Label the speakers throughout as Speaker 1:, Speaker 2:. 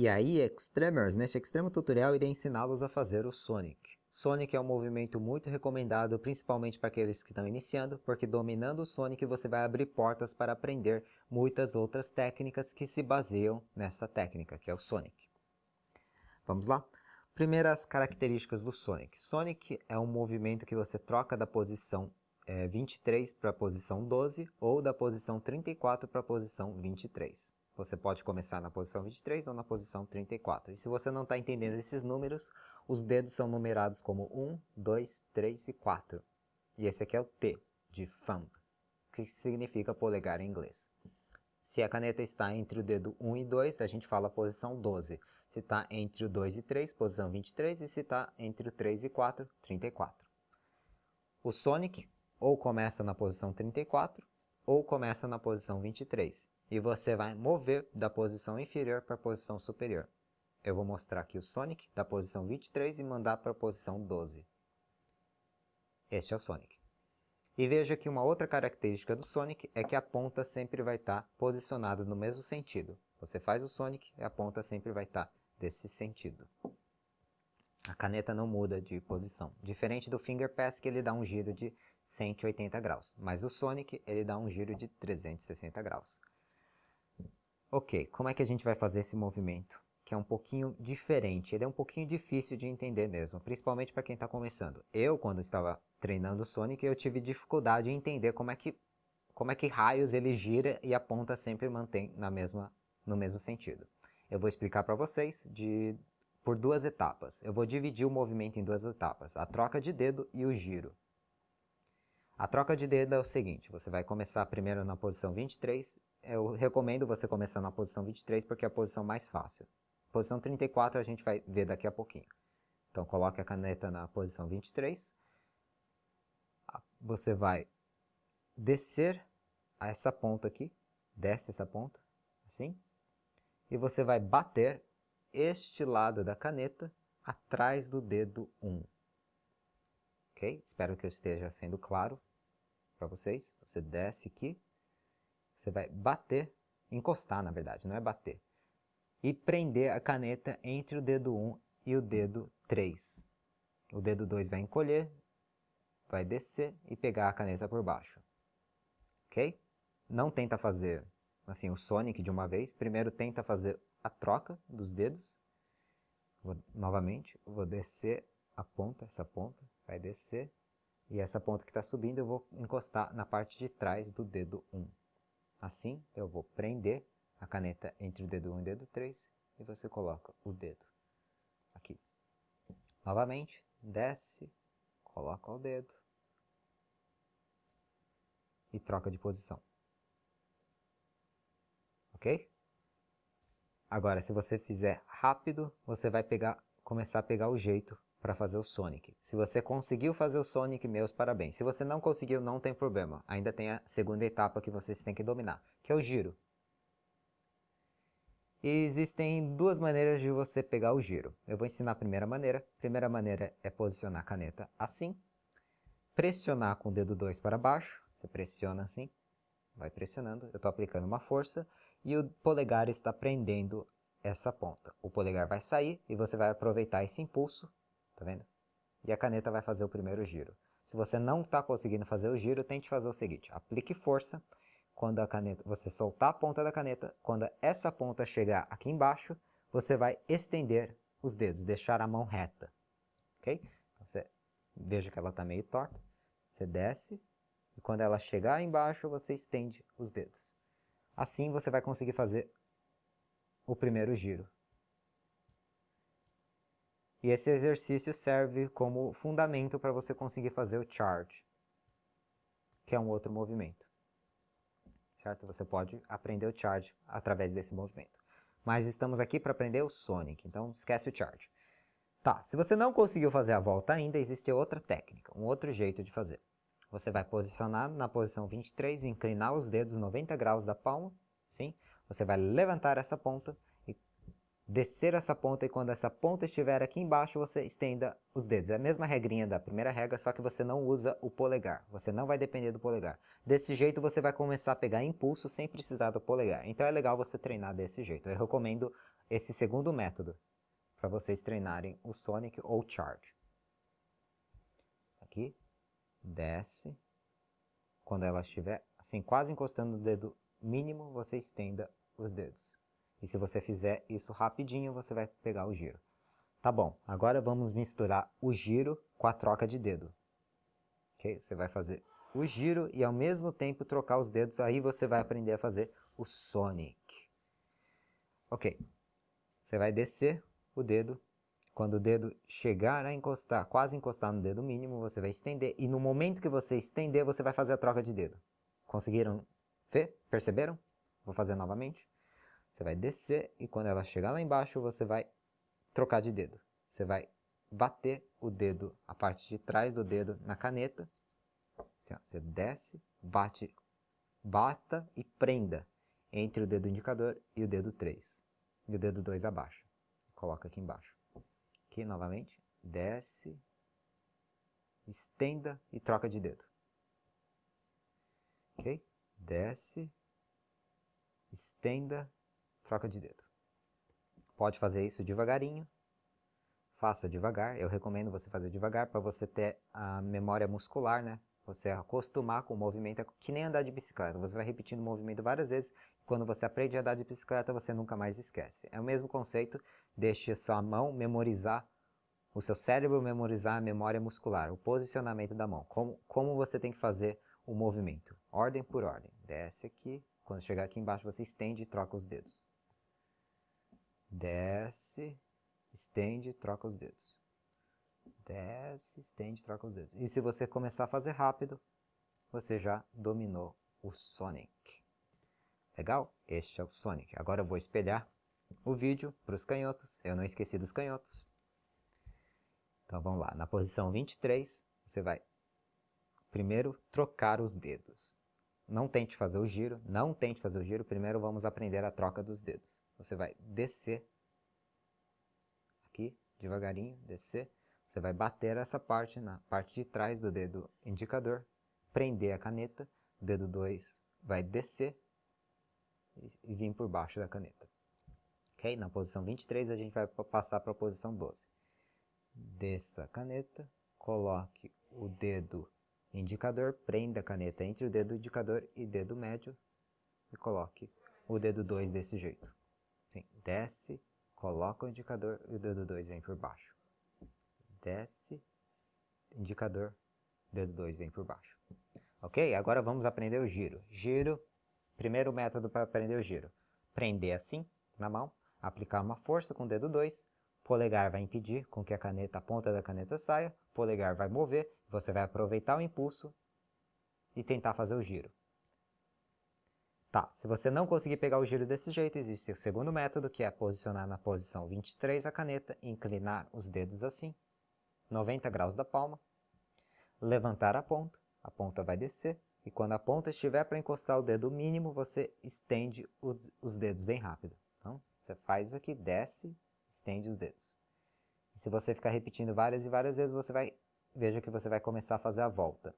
Speaker 1: E aí, Extremers, neste extremo tutorial irei ensiná-los a fazer o Sonic. Sonic é um movimento muito recomendado, principalmente para aqueles que estão iniciando, porque dominando o Sonic você vai abrir portas para aprender muitas outras técnicas que se baseiam nessa técnica, que é o Sonic. Vamos lá? Primeiras características do Sonic. Sonic é um movimento que você troca da posição é, 23 para a posição 12 ou da posição 34 para a posição 23. Você pode começar na posição 23 ou na posição 34. E se você não está entendendo esses números, os dedos são numerados como 1, 2, 3 e 4. E esse aqui é o T, de thumb, que significa polegar em inglês. Se a caneta está entre o dedo 1 e 2, a gente fala posição 12. Se está entre o 2 e 3, posição 23. E se está entre o 3 e 4, 34. O Sonic ou começa na posição 34 ou começa na posição 23 e você vai mover da posição inferior para a posição superior. Eu vou mostrar aqui o Sonic da posição 23 e mandar para a posição 12. Este é o Sonic. E veja que uma outra característica do Sonic é que a ponta sempre vai estar tá posicionada no mesmo sentido. Você faz o Sonic e a ponta sempre vai estar tá desse sentido. A caneta não muda de posição. Diferente do Finger Pass que ele dá um giro de 180 graus. Mas o Sonic ele dá um giro de 360 graus. Ok, como é que a gente vai fazer esse movimento? Que é um pouquinho diferente, ele é um pouquinho difícil de entender mesmo, principalmente para quem está começando. Eu, quando estava treinando o Sonic, eu tive dificuldade em entender como é que, como é que raios ele gira e a ponta sempre mantém na mesma, no mesmo sentido. Eu vou explicar para vocês de, por duas etapas. Eu vou dividir o movimento em duas etapas, a troca de dedo e o giro. A troca de dedo é o seguinte, você vai começar primeiro na posição 23 eu recomendo você começar na posição 23 porque é a posição mais fácil. Posição 34 a gente vai ver daqui a pouquinho. Então coloque a caneta na posição 23. Você vai descer a essa ponta aqui, desce essa ponta, assim. E você vai bater este lado da caneta atrás do dedo 1. Ok? Espero que eu esteja sendo claro para vocês. Você desce aqui, você vai bater, encostar na verdade, não é bater. E prender a caneta entre o dedo 1 e o dedo 3. O dedo 2 vai encolher, vai descer e pegar a caneta por baixo. Ok? Não tenta fazer assim o Sonic de uma vez. Primeiro tenta fazer a troca dos dedos. Vou, novamente, vou descer a ponta, essa ponta, vai descer. E essa ponta que está subindo eu vou encostar na parte de trás do dedo 1. Assim, eu vou prender a caneta entre o dedo 1 e o dedo 3 e você coloca o dedo aqui. Novamente, desce, coloca o dedo e troca de posição. Ok? Agora, se você fizer rápido, você vai pegar, começar a pegar o jeito para fazer o Sonic. Se você conseguiu fazer o Sonic, meus parabéns. Se você não conseguiu, não tem problema. Ainda tem a segunda etapa que vocês têm que dominar, que é o giro. E existem duas maneiras de você pegar o giro. Eu vou ensinar a primeira maneira. A primeira maneira é posicionar a caneta assim. Pressionar com o dedo 2 para baixo. Você pressiona assim. Vai pressionando. Eu estou aplicando uma força. E o polegar está prendendo essa ponta. O polegar vai sair e você vai aproveitar esse impulso Tá vendo? E a caneta vai fazer o primeiro giro. Se você não está conseguindo fazer o giro, tente fazer o seguinte. Aplique força. Quando a caneta, você soltar a ponta da caneta, quando essa ponta chegar aqui embaixo, você vai estender os dedos, deixar a mão reta. Ok? Então, você veja que ela está meio torta. Você desce e quando ela chegar embaixo, você estende os dedos. Assim você vai conseguir fazer o primeiro giro. E esse exercício serve como fundamento para você conseguir fazer o charge, que é um outro movimento. Certo? Você pode aprender o charge através desse movimento. Mas estamos aqui para aprender o Sonic, então esquece o charge. Tá, se você não conseguiu fazer a volta ainda, existe outra técnica, um outro jeito de fazer. Você vai posicionar na posição 23, inclinar os dedos 90 graus da palma, sim? Você vai levantar essa ponta descer essa ponta e quando essa ponta estiver aqui embaixo, você estenda os dedos. É a mesma regrinha da primeira regra, só que você não usa o polegar. Você não vai depender do polegar. Desse jeito você vai começar a pegar impulso sem precisar do polegar. Então é legal você treinar desse jeito. Eu recomendo esse segundo método para vocês treinarem o Sonic ou Charge. Aqui, desce. Quando ela estiver assim quase encostando no dedo mínimo, você estenda os dedos. E se você fizer isso rapidinho, você vai pegar o giro. Tá bom, agora vamos misturar o giro com a troca de dedo. Ok? Você vai fazer o giro e ao mesmo tempo trocar os dedos, aí você vai aprender a fazer o Sonic. Ok, você vai descer o dedo, quando o dedo chegar a encostar, quase encostar no dedo mínimo, você vai estender, e no momento que você estender, você vai fazer a troca de dedo. Conseguiram ver? Perceberam? Vou fazer novamente. Você vai descer e quando ela chegar lá embaixo, você vai trocar de dedo. Você vai bater o dedo, a parte de trás do dedo na caneta. Assim, ó, você desce, bate, bata e prenda entre o dedo indicador e o dedo 3. E o dedo 2 abaixo. Coloca aqui embaixo. Aqui novamente, desce, estenda e troca de dedo. Ok? Desce, estenda troca de dedo. Pode fazer isso devagarinho, faça devagar, eu recomendo você fazer devagar para você ter a memória muscular, né? Você acostumar com o movimento, que nem andar de bicicleta, você vai repetindo o movimento várias vezes, quando você aprende a andar de bicicleta você nunca mais esquece. É o mesmo conceito, deixe sua mão memorizar, o seu cérebro memorizar a memória muscular, o posicionamento da mão, como, como você tem que fazer o movimento, ordem por ordem. Desce aqui, quando chegar aqui embaixo você estende e troca os dedos desce, estende, troca os dedos. Desce, estende, troca os dedos. E se você começar a fazer rápido, você já dominou o Sonic. Legal? Este é o Sonic. Agora eu vou espelhar o vídeo para os canhotos. Eu não esqueci dos canhotos. Então vamos lá. Na posição 23, você vai primeiro trocar os dedos. Não tente fazer o giro, não tente fazer o giro, primeiro vamos aprender a troca dos dedos. Você vai descer, aqui, devagarinho, descer, você vai bater essa parte na parte de trás do dedo indicador, prender a caneta, o dedo 2 vai descer e vir por baixo da caneta. Ok? Na posição 23 a gente vai passar para a posição 12. Desça a caneta, coloque o dedo indicador, prenda a caneta entre o dedo indicador e dedo médio e coloque o dedo 2 desse jeito. Desce, coloca o indicador e o dedo 2 vem por baixo. Desce, indicador, dedo 2 vem por baixo. Ok? Agora vamos aprender o giro. Giro, primeiro método para aprender o giro. Prender assim, na mão, aplicar uma força com o dedo 2, polegar vai impedir com que a caneta, a ponta da caneta saia, polegar vai mover, você vai aproveitar o impulso e tentar fazer o giro. Tá, se você não conseguir pegar o giro desse jeito, existe o segundo método, que é posicionar na posição 23 a caneta, inclinar os dedos assim, 90 graus da palma, levantar a ponta, a ponta vai descer, e quando a ponta estiver para encostar o dedo mínimo, você estende os dedos bem rápido. Então, você faz aqui, desce, estende os dedos. E se você ficar repetindo várias e várias vezes, você vai, veja que você vai começar a fazer a volta.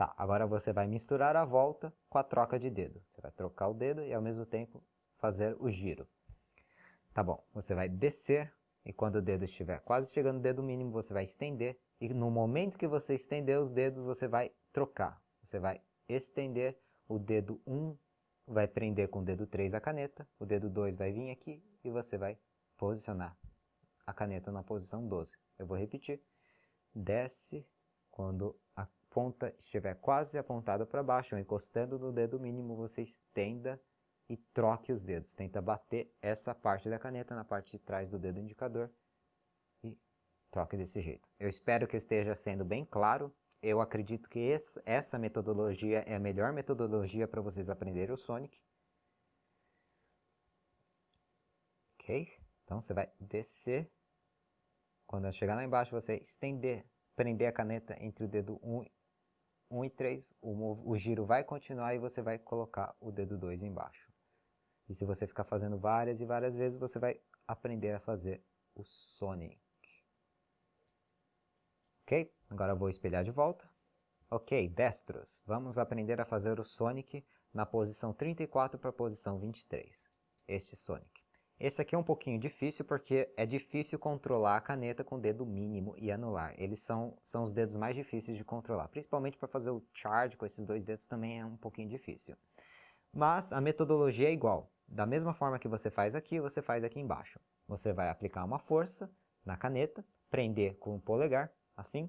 Speaker 1: Tá, agora você vai misturar a volta com a troca de dedo. Você vai trocar o dedo e ao mesmo tempo fazer o giro. Tá bom, você vai descer e quando o dedo estiver quase chegando no dedo mínimo, você vai estender. E no momento que você estender os dedos, você vai trocar. Você vai estender o dedo 1 vai prender com o dedo 3 a caneta, o dedo 2 vai vir aqui e você vai posicionar a caneta na posição 12. Eu vou repetir. Desce quando ponta estiver quase apontada para baixo, ou encostando no dedo mínimo, você estenda e troque os dedos. Tenta bater essa parte da caneta na parte de trás do dedo indicador e troque desse jeito. Eu espero que esteja sendo bem claro eu acredito que essa metodologia é a melhor metodologia para vocês aprenderem o Sonic. Ok? Então você vai descer. Quando chegar lá embaixo, você estender, prender a caneta entre o dedo 1, 1 e 3. O, o giro vai continuar e você vai colocar o dedo 2 embaixo. E se você ficar fazendo várias e várias vezes, você vai aprender a fazer o Sonic. Ok? Agora vou espelhar de volta. Ok, destros. Vamos aprender a fazer o Sonic na posição 34 para a posição 23. Este Sonic. Esse aqui é um pouquinho difícil porque é difícil controlar a caneta com o dedo mínimo e anular. Eles são, são os dedos mais difíceis de controlar. Principalmente para fazer o charge com esses dois dedos também é um pouquinho difícil. Mas a metodologia é igual. Da mesma forma que você faz aqui, você faz aqui embaixo. Você vai aplicar uma força na caneta, prender com o polegar, assim.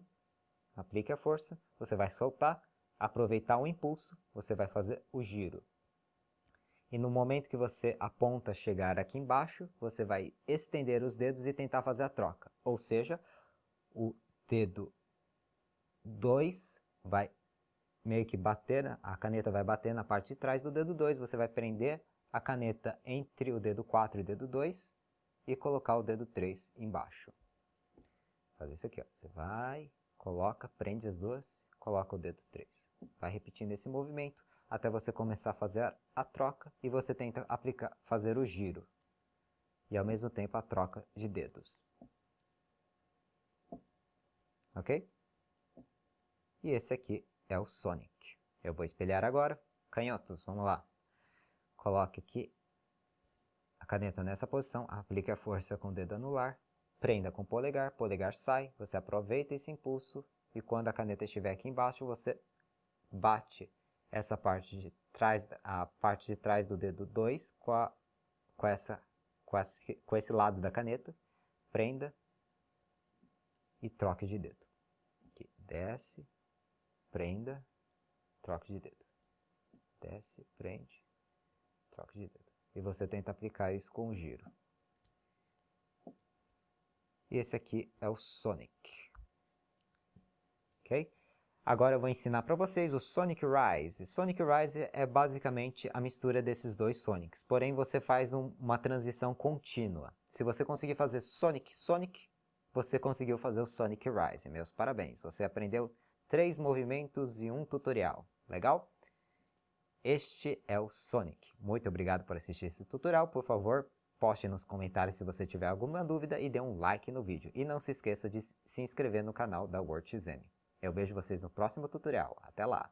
Speaker 1: Aplique a força, você vai soltar, aproveitar o impulso, você vai fazer o giro. E no momento que você aponta chegar aqui embaixo, você vai estender os dedos e tentar fazer a troca. Ou seja, o dedo 2 vai meio que bater, a caneta vai bater na parte de trás do dedo 2, você vai prender a caneta entre o dedo 4 e o dedo 2 e colocar o dedo 3 embaixo. Fazer isso aqui, ó. você vai, coloca, prende as duas, coloca o dedo 3. Vai repetindo esse movimento até você começar a fazer a troca e você tenta aplicar, fazer o giro. E ao mesmo tempo a troca de dedos. Ok? E esse aqui é o Sonic. Eu vou espelhar agora. Canhotos, vamos lá. Coloque aqui a caneta nessa posição, aplique a força com o dedo anular, prenda com o polegar, polegar sai, você aproveita esse impulso e quando a caneta estiver aqui embaixo, você bate essa parte de trás, a parte de trás do dedo 2 com, a, com, essa, com, esse, com esse lado da caneta, prenda e troque de dedo. Aqui, desce, prenda, troque de dedo. Desce, prende, troque de dedo. E você tenta aplicar isso com o giro. E esse aqui é o Sonic. Agora eu vou ensinar para vocês o Sonic Rise. Sonic Rise é basicamente a mistura desses dois Sonics, porém você faz um, uma transição contínua. Se você conseguir fazer Sonic Sonic, você conseguiu fazer o Sonic Rise. Meus parabéns, você aprendeu três movimentos e um tutorial. Legal? Este é o Sonic. Muito obrigado por assistir esse tutorial. Por favor, poste nos comentários se você tiver alguma dúvida e dê um like no vídeo. E não se esqueça de se inscrever no canal da WordXM. Eu vejo vocês no próximo tutorial. Até lá!